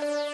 you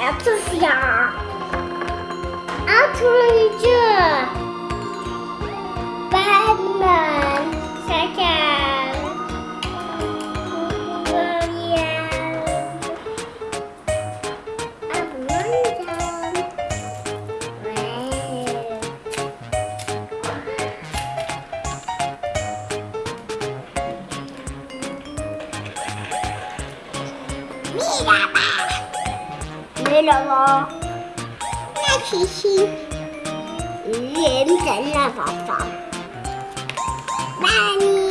Apfelfjahr. Apfelfjahr. Batman. Second. Me, pa! 哪个？那星星，眼睛亮宝宝，妈咪。